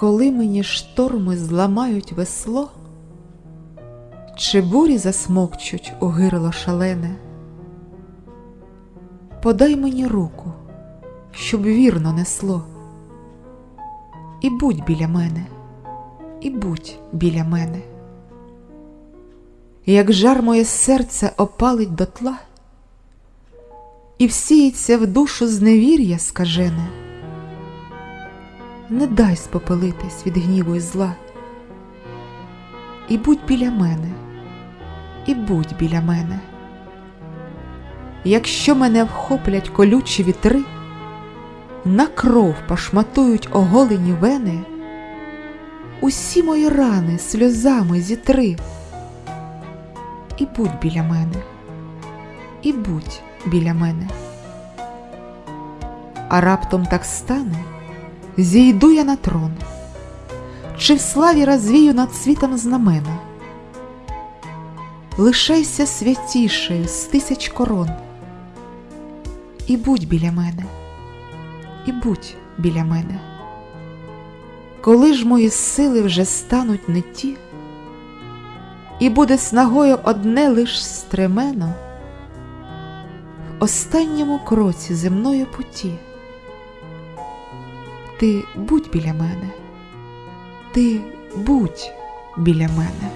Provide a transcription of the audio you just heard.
Коли мені шторми зламають весло, чи бурі засмокчуть у гирло шалене, подай мені руку, щоб вірно несло, і будь біля мене, і будь біля мене. Як жар моє серце опалить дотла, і всіється в душу зневір'я скажене, не дай спопелитись від гніву і зла, і будь біля мене, і будь біля мене. Якщо мене вхоплять колючі вітри, на кров пошматують оголені вени, усі мої рани сльозами зітри, і будь біля мене, і будь біля мене. А раптом так стане, зійду я на трон, чи в славі розвію над світом знамена. Лишайся святішею з тисяч корон, і будь біля мене, і будь біля мене. Коли ж мої сили вже стануть не ті, і буде снагою одне лиш стремено, в останньому кроці земної путі. Ти будь біля мене, ти будь біля мене.